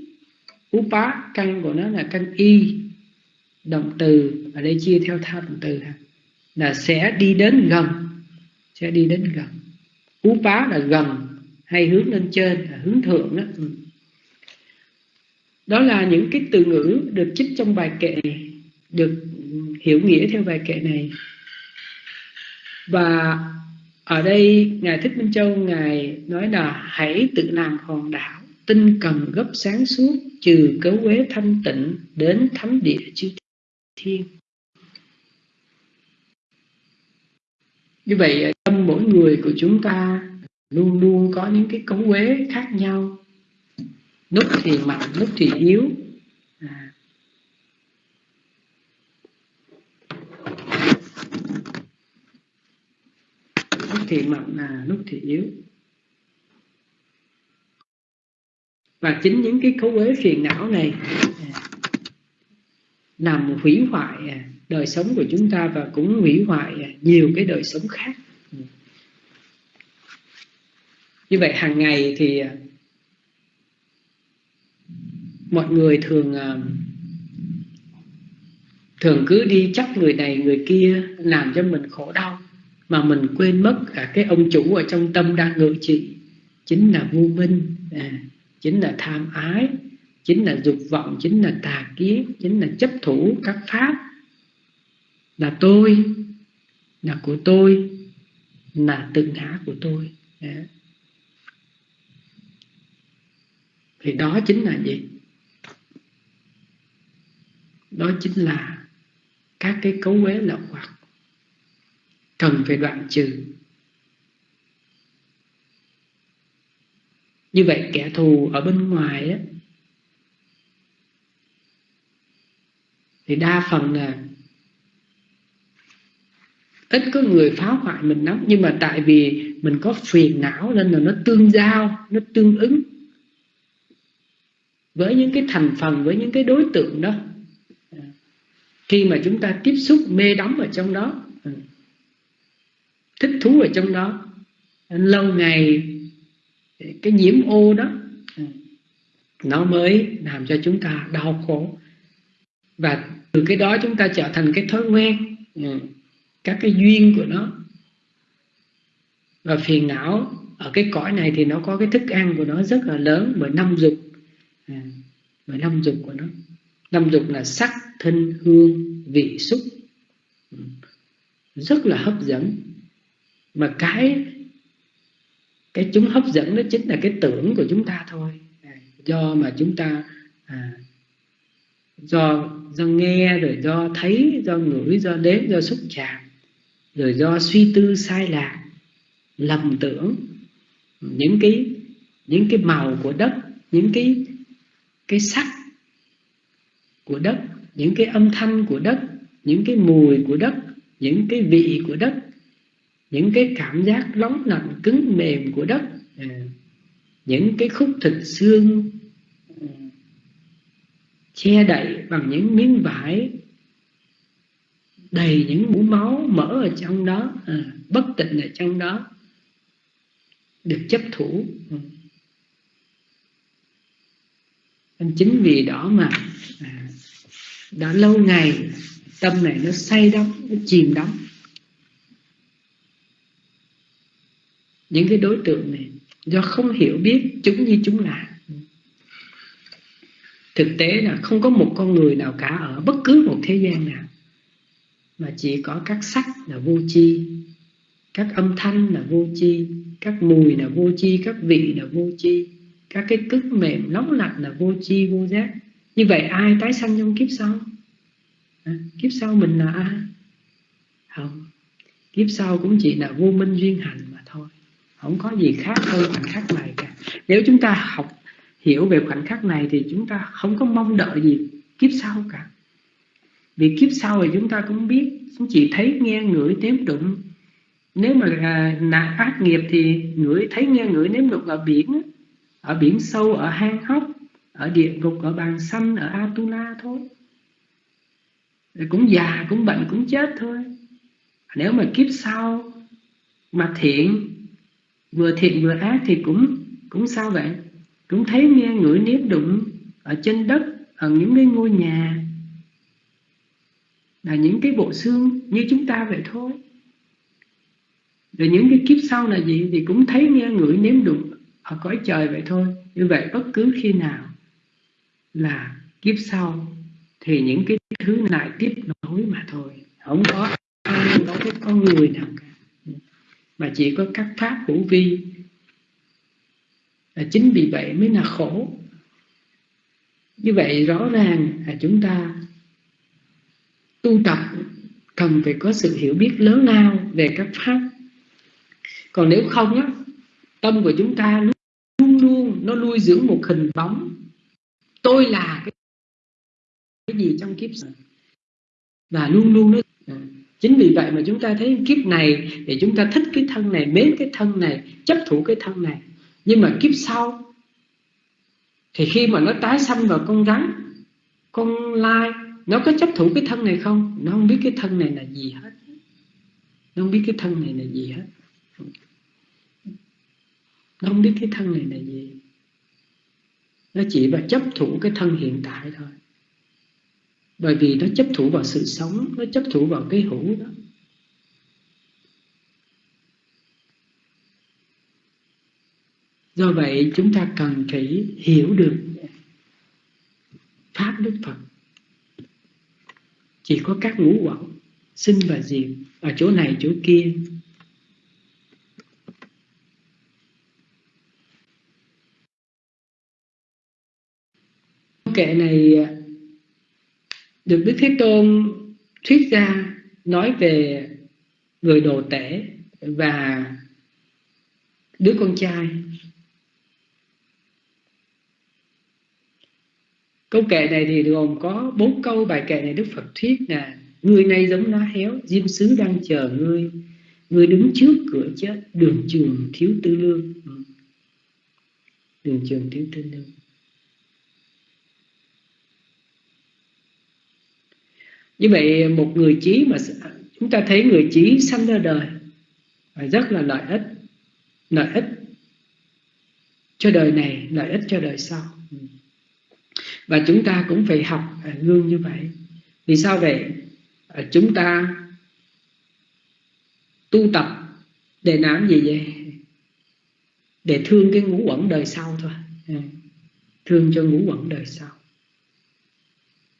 upa căn của nó là căn y, động từ ở đây chia theo tha động từ là sẽ đi đến gần sẽ đi đến gần. Cú phá là gần hay hướng lên trên là hướng thượng đó. Ừ. Đó là những cái từ ngữ được trích trong bài kệ, được hiểu nghĩa theo bài kệ này. Và ở đây ngài thích minh châu, ngài nói là hãy tự làm hòn đảo, tinh cần gấp sáng suốt, trừ cấu quế thanh tịnh đến thánh địa chư thiên. Như vậy ờ, tâm mỗi người của chúng ta luôn luôn có những cái cấu quế khác nhau. Lúc thì mạnh lúc thì yếu. À. lúc thì mạnh là lúc thì yếu. Và chính những cái cấu quế phiền não này à, làm hủy hoại à, đời sống của chúng ta và cũng hủy hoại nhiều cái đời sống khác. Như vậy hàng ngày thì à, mọi người thường à, thường cứ đi chắc người này người kia làm cho mình khổ đau mà mình quên mất cả cái ông chủ ở trong tâm đang ngự trị. Chính là vô minh à, chính là tham ái chính là dục vọng chính là tà kiến chính là chấp thủ các pháp là tôi, là của tôi, là tự ngã của tôi. Thì đó chính là gì? Đó chính là các cái cấu uế lậu hoặc. Cần phải đoạn trừ. Như vậy kẻ thù ở bên ngoài á, thì đa phần là ít có người phá hoại mình lắm. Nhưng mà tại vì mình có phiền não nên là nó tương giao, nó tương ứng với những cái thành phần, với những cái đối tượng đó. Khi mà chúng ta tiếp xúc mê đắm ở trong đó, thích thú ở trong đó, lâu ngày cái nhiễm ô đó, nó mới làm cho chúng ta đau khổ. Và từ cái đó chúng ta trở thành cái thói quen các cái duyên của nó. Và phiền não ở cái cõi này thì nó có cái thức ăn của nó rất là lớn bởi năm dục. À, bởi năm dục của nó. Năm dục là sắc thân hương vị xúc. Ừ. Rất là hấp dẫn. Mà cái cái chúng hấp dẫn đó chính là cái tưởng của chúng ta thôi. À, do mà chúng ta à, do do nghe rồi do thấy do ngửi do đến do xúc chạm rồi do suy tư sai lạc lầm tưởng những cái những cái màu của đất những cái cái sắc của đất những cái âm thanh của đất những cái mùi của đất những cái vị của đất những cái cảm giác nóng lạnh cứng mềm của đất à, những cái khúc thịt xương che đậy bằng những miếng vải đầy những mũ máu mỡ ở trong đó à, bất tịnh ở trong đó được chấp thủ. Ừ. Nên chính vì đó mà à, đã lâu ngày tâm này nó say đắm nó chìm đắm. Những cái đối tượng này do không hiểu biết chúng như chúng là. Thực tế là không có một con người nào cả ở bất cứ một thế gian nào mà chỉ có các sắc là vô chi, các âm thanh là vô chi, các mùi là vô chi, các vị là vô chi, các cái cứng mềm nóng lạnh là vô chi vô giác. Như vậy ai tái sanh trong kiếp sau? À, kiếp sau mình là ai? Không kiếp sau cũng chỉ là vô minh duyên hành mà thôi. Không có gì khác hơn khoảnh khắc này cả. Nếu chúng ta học hiểu về khoảnh khắc này thì chúng ta không có mong đợi gì kiếp sau cả vì kiếp sau thì chúng ta cũng biết cũng chỉ thấy nghe ngửi nếm đụng. Nếu mà là ác nghiệp thì ngửi, thấy nghe ngửi nếm đụng ở biển ở biển sâu, ở hang hốc, ở địa ngục, ở bàn xanh, ở atula thôi. Rồi cũng già, cũng bệnh, cũng chết thôi. Nếu mà kiếp sau mà thiện, vừa thiện vừa ác thì cũng cũng sao vậy? Cũng thấy nghe ngửi nếm đụng ở trên đất, ở những cái ngôi nhà là những cái bộ xương như chúng ta vậy thôi. Rồi những cái kiếp sau là gì thì cũng thấy nghe ngửi nếm đụng ở cõi trời vậy thôi. Như vậy bất cứ khi nào là kiếp sau thì những cái thứ này tiếp nối mà thôi. Không có không có cái con người nào cả. Mà chỉ có các pháp hữu vi. Là chính vì vậy mới là khổ. Như vậy rõ ràng là chúng ta tu tập cần phải có sự hiểu biết lớn lao về các pháp. Còn nếu không á tâm của chúng ta luôn luôn nó nuôi dưỡng một hình bóng. Tôi là cái, cái gì trong kiếp và luôn luôn nó à, chính vì vậy mà chúng ta thấy kiếp này thì chúng ta thích cái thân này mến cái thân này chấp thủ cái thân này. Nhưng mà kiếp sau thì khi mà nó tái sanh vào con rắn con lai nó có chấp thủ cái thân này không? Nó không biết cái thân này là gì hết. Nó không biết cái thân này là gì hết. Nó không biết cái thân này là gì. Nó chỉ là chấp thủ cái thân hiện tại thôi. Bởi vì nó chấp thủ vào sự sống, nó chấp thủ vào cái hữu đó. Do vậy, chúng ta cần phải hiểu được pháp đức phật chỉ có các ngũ quẩn, sinh và diệt ở chỗ này chỗ kia. Kệ này à, được Đức Thế Tôn thuyết ra nói về người đồ tể và đứa con trai. Câu kệ này thì gồm có bốn câu bài kệ này Đức Phật thuyết là, người này giống lá héo, diêm sứ đang chờ ngươi. Người đứng trước cửa chết, đường trường thiếu tư lương. Ừ. Đường trường thiếu tư lương. Như vậy, một người trí mà chúng ta thấy người trí sanh ra đời rất là lợi ích. Lợi ích cho đời này, lợi ích cho đời sau và chúng ta cũng phải học à, gương như vậy. Vì sao vậy? À, chúng ta tu tập để làm gì vậy? Để thương cái ngũ quẩn đời sau thôi. À, thương cho ngũ quẩn đời sau.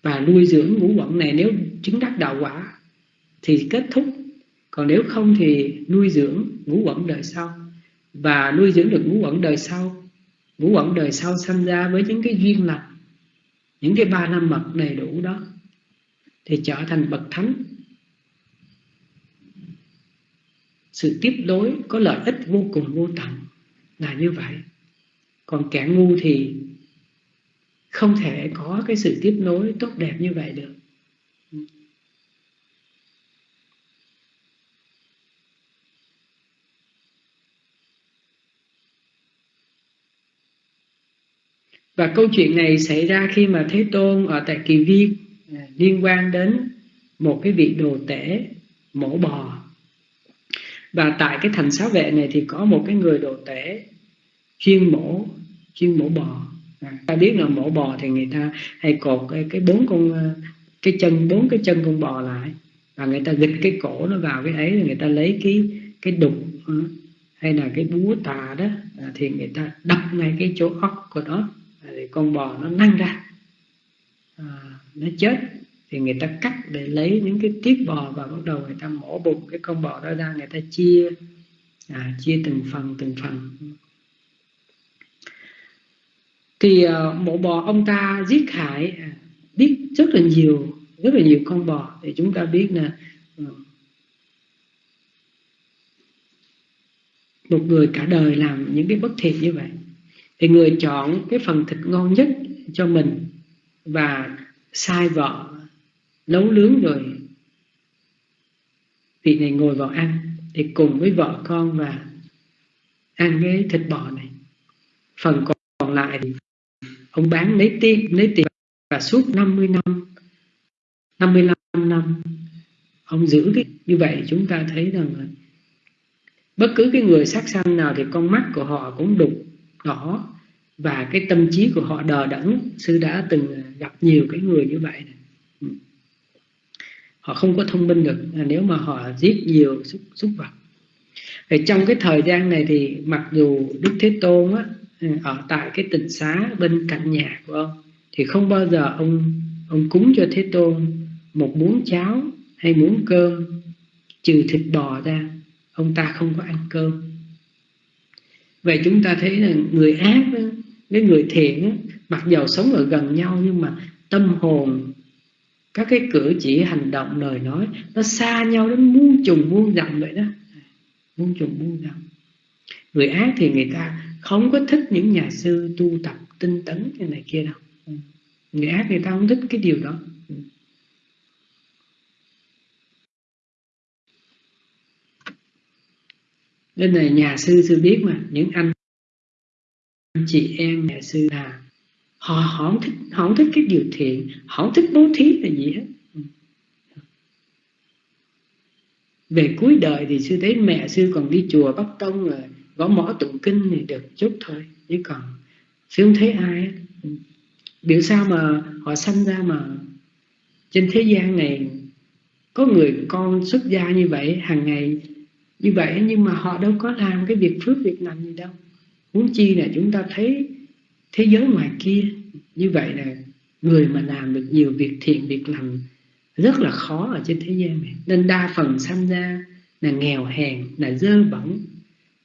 Và nuôi dưỡng ngũ quẩn này nếu chứng đắc đạo quả thì kết thúc. Còn nếu không thì nuôi dưỡng ngũ quẩn đời sau. Và nuôi dưỡng được ngũ quẩn đời sau, ngũ quẩn đời sau sanh ra với những cái duyên lành những cái ba năm mật đầy đủ đó thì trở thành bậc thánh. Sự tiếp nối có lợi ích vô cùng vô tận là như vậy. Còn kẻ ngu thì không thể có cái sự tiếp nối tốt đẹp như vậy được. Và câu chuyện này xảy ra khi mà thế tôn ở tại kỳ viên à, liên quan đến một cái vị đồ tể mổ bò. Và tại cái thành xá vệ này thì có một cái người đồ tể chuyên mổ chuyên mổ bò. À, ta biết là mổ bò thì người ta hay cột cái cái bốn con à, cái chân bốn cái chân con bò lại. Và người ta gịch cái cổ nó vào cái ấy rồi người ta lấy cái cái đục à, hay là cái búa tà đó thì người ta đập ngay cái chỗ óc của nó thì con bò nó năn ra. À, nó chết. Thì người ta cắt để lấy những cái tiết bò và bắt đầu người ta mổ bụng. Cái con bò đó ra người ta chia à, chia từng phần từng phần. Thì à, mổ bò ông ta giết hại à, biết rất là nhiều rất là nhiều con bò. Thì chúng ta biết là ừ, một người cả đời làm những cái bất thiện như vậy thì người chọn cái phần thịt ngon nhất cho mình và sai vợ nấu nướng rồi vị này ngồi vào ăn, thì cùng với vợ con và ăn cái thịt bò này. Phần còn lại thì ông bán lấy tiền lấy tiền và suốt 50 năm 55 năm, ông giữ cái, như vậy chúng ta thấy rằng là bất cứ cái người sát sanh nào thì con mắt của họ cũng đục đỏ và cái tâm trí của họ đờ đẫn. Sư đã từng gặp nhiều cái người như vậy. Này. Họ không có thông minh được. Nếu mà họ giết nhiều xúc, xúc vật. Thì trong cái thời gian này thì mặc dù Đức Thế Tôn á, ở tại cái tịnh xá bên cạnh nhà của ông thì không bao giờ ông ông cúng cho Thế Tôn một muỗng cháo hay muỗng cơm trừ thịt bò ra. Ông ta không có ăn cơm vậy chúng ta thấy là người ác đó, người thiện đó, mặc dầu sống ở gần nhau nhưng mà tâm hồn các cái cử chỉ hành động lời nói nó xa nhau đến muôn trùng muôn dặm vậy đó. Muôn trùng muôn dặm. Người ác thì người ta không có thích những nhà sư tu tập tinh tấn như này kia đâu. Người ác người ta không thích cái điều đó. Nên là nhà sư sư biết mà những anh chị em nhà sư là họ, họ không thích họ không thích cái điều thiện họ không thích bố thí là gì hết. Về cuối đời thì sư thấy mẹ sư còn đi chùa bắt tông rồi gõ mõ tụng kinh thì được chút thôi chứ còn sư không thấy ai biểu sao mà họ sanh ra mà trên thế gian này có người con xuất gia như vậy hàng ngày như vậy nhưng mà họ đâu có làm cái việc phước việc lành gì đâu. Huống chi là chúng ta thấy thế giới ngoài kia, như vậy là người mà làm được nhiều việc thiện, việc lành rất là khó ở trên thế gian này. Nên đa phần sanh ra là nghèo hèn, là dơ bẩn,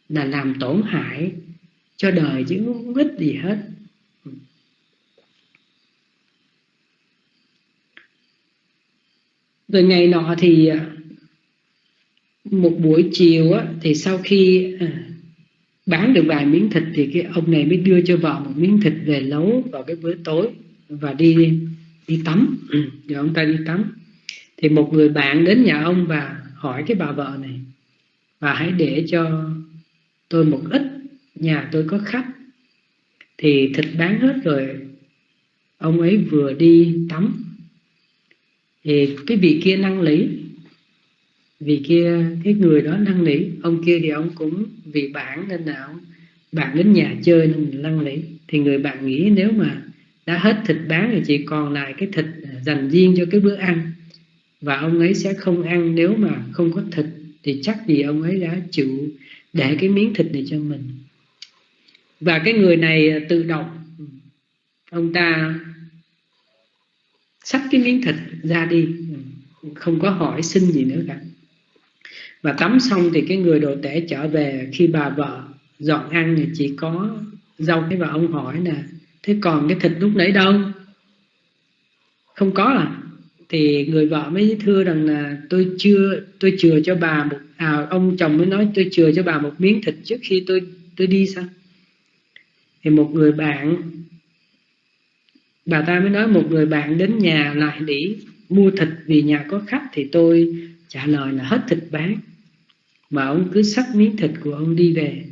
là làm tổn hại cho đời chứ không ít gì hết. Rồi ngày nọ thì à, một buổi chiều á, thì sau khi à, bán được vài miếng thịt thì cái ông này mới đưa cho vợ một miếng thịt về nấu vào cái bữa tối và đi đi tắm. Ừ, rồi ông ta đi tắm. Thì một người bạn đến nhà ông và hỏi cái bà vợ này và hãy để cho tôi một ít nhà tôi có khách. Thì thịt bán hết rồi ông ấy vừa đi tắm. Thì cái vị kia năng lý vì kia, cái người đó năn nỉ ông kia thì ông cũng vì bạn nên là ông, bạn đến nhà chơi nên năn nỉ thì người bạn nghĩ nếu mà đã hết thịt bán thì chỉ còn lại cái thịt dành riêng cho cái bữa ăn. Và ông ấy sẽ không ăn nếu mà không có thịt. Thì chắc gì ông ấy đã chịu để cái miếng thịt này cho mình. Và cái người này tự động, ông ta xách cái miếng thịt ra đi. Không có hỏi xin gì nữa cả và tắm xong thì cái người đồ tể trở về khi bà vợ dọn ăn thì chỉ có rau cái và ông hỏi nè, thế còn cái thịt lúc nãy đâu? Không có à thì người vợ mới thưa rằng là, tôi chưa, tôi chừa cho bà một à ông chồng mới nói tôi chừa cho bà một miếng thịt trước khi tôi tôi đi sao? Thì một người bạn, bà ta mới nói một người bạn đến nhà lại để mua thịt vì nhà có khách thì tôi trả lời là hết thịt bán mà ông cứ sắc miếng thịt của ông đi về.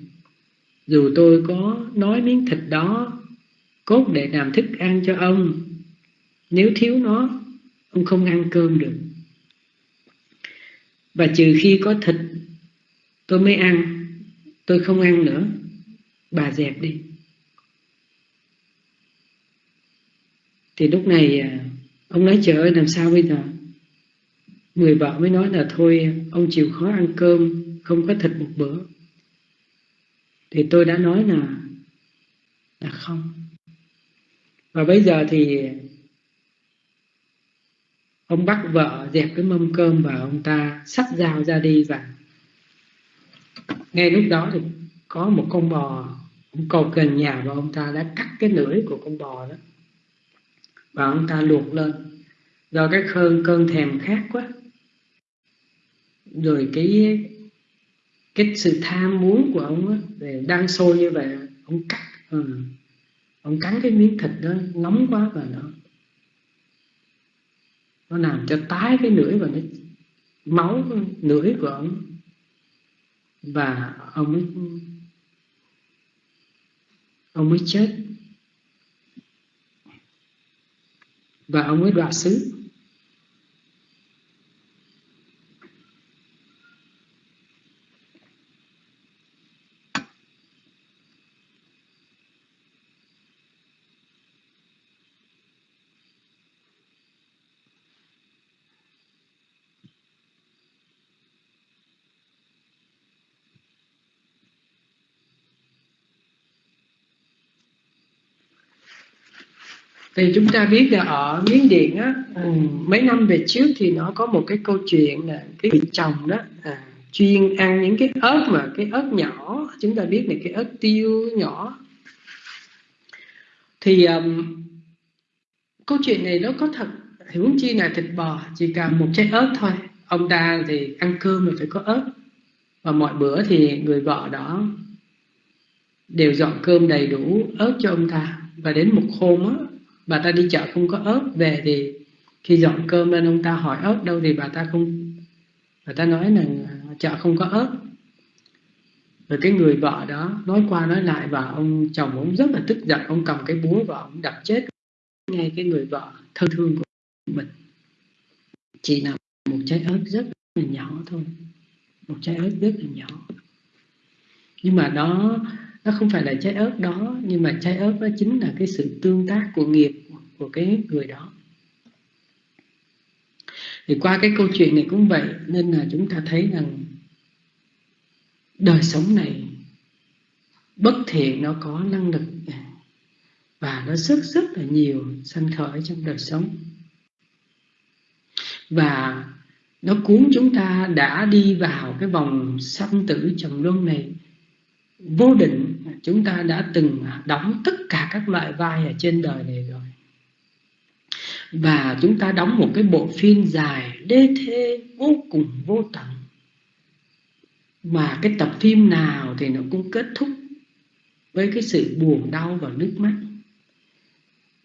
Dù tôi có nói miếng thịt đó cốt để làm thức ăn cho ông, nếu thiếu nó, ông không ăn cơm được. Và trừ khi có thịt, tôi mới ăn. Tôi không ăn nữa. Bà dẹp đi. Thì lúc này à, ông nói trời ơi, làm sao bây giờ? Người vợ mới nói là thôi, ông chịu khó ăn cơm không có thịt một bữa. Thì tôi đã nói là là không. Và bây giờ thì ông bắt vợ dẹp cái mâm cơm và ông ta sắp dao ra đi và ngay lúc đó thì có một con bò, ông cầu gần nhà và ông ta đã cắt cái lưỡi của con bò đó. Và ông ta luộc lên. Do cái cơn cơn thèm khát quá. Rồi cái cái sự tham muốn của ông á về đang sôi như vậy ông cắt ừ. ông cắn cái miếng thịt đó nóng quá và nó nó làm cho tái cái lưỡi và nó máu lưỡi của ông. Và ông ấy, ông mới chết. Và ông mới đoạt xứ. Thì chúng ta biết là ở miến điện á ừ, mấy năm về trước thì nó có một cái câu chuyện là cái vị chồng đó à, chuyên ăn những cái ớt mà cái ớt nhỏ. Chúng ta biết là cái ớt tiêu nhỏ. Thì um, câu chuyện này nó có thật huống chi là thịt bò chỉ cần một trái ớt thôi. Ông ta thì ăn cơm là phải có ớt. Và mọi bữa thì người vợ đó đều dọn cơm đầy đủ ớt cho ông ta. Và đến một hôm á bà ta đi chợ không có ớt, về thì khi dọn cơm lên, ông ta hỏi ớt đâu thì bà ta không, bà ta nói là chợ không có ớt. Rồi cái người vợ đó nói qua nói lại và ông chồng ông rất là tức giận, ông cầm cái búa và ông đập chết ngay cái người vợ thân thương của mình. Chỉ là một trái ớt rất là nhỏ thôi, một trái ớt rất là nhỏ. Nhưng mà đó nó không phải là trái ớt đó, nhưng mà trái ớt đó chính là cái sự tương tác của nghiệp của cái người đó. Thì qua cái câu chuyện này cũng vậy, nên là chúng ta thấy rằng đời sống này, bất thiện nó có năng lực và nó rất rất là nhiều sanh khởi trong đời sống. Và nó cuốn chúng ta đã đi vào cái vòng sanh tử trầm luân này vô định, chúng ta đã từng đóng tất cả các loại vai ở trên đời này rồi. Và chúng ta đóng một cái bộ phim dài, đê thê, vô cùng vô tận. Mà cái tập phim nào thì nó cũng kết thúc với cái sự buồn đau và nước mắt.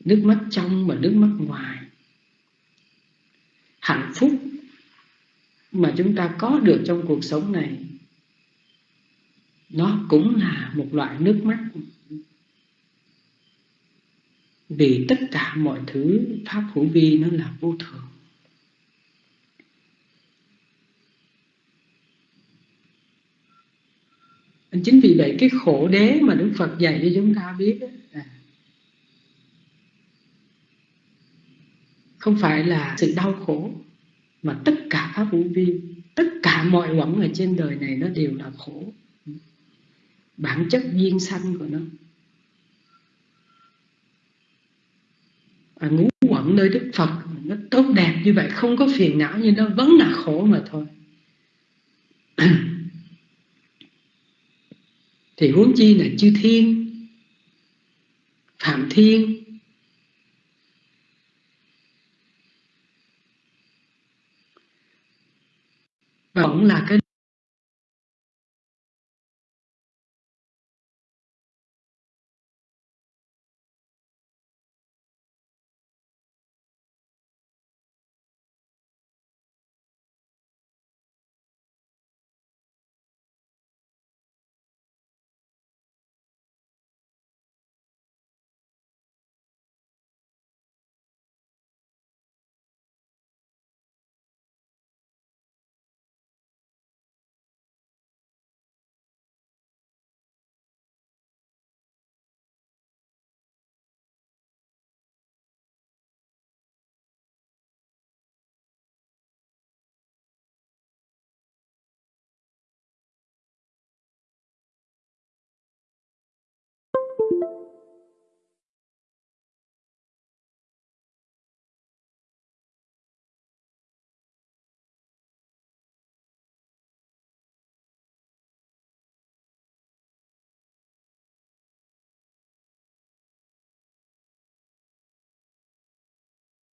Nước mắt trong và nước mắt ngoài. Hạnh phúc mà chúng ta có được trong cuộc sống này nó cũng là một loại nước mắt. Vì tất cả mọi thứ pháp hữu vi nó là vô thường. Chính vì vậy cái khổ đế mà đức phật dạy cho chúng ta biết là không phải là sự đau khổ, mà tất cả pháp hữu vi, tất cả mọi quẩn ở trên đời này nó đều là khổ bản chất duyên sanh của nó. Và ngũ quẩn nơi Đức Phật, nó tốt đẹp như vậy, không có phiền não nhưng nó, vẫn là khổ mà thôi. Thì huống chi là chư thiên, phạm thiên vẫn là cái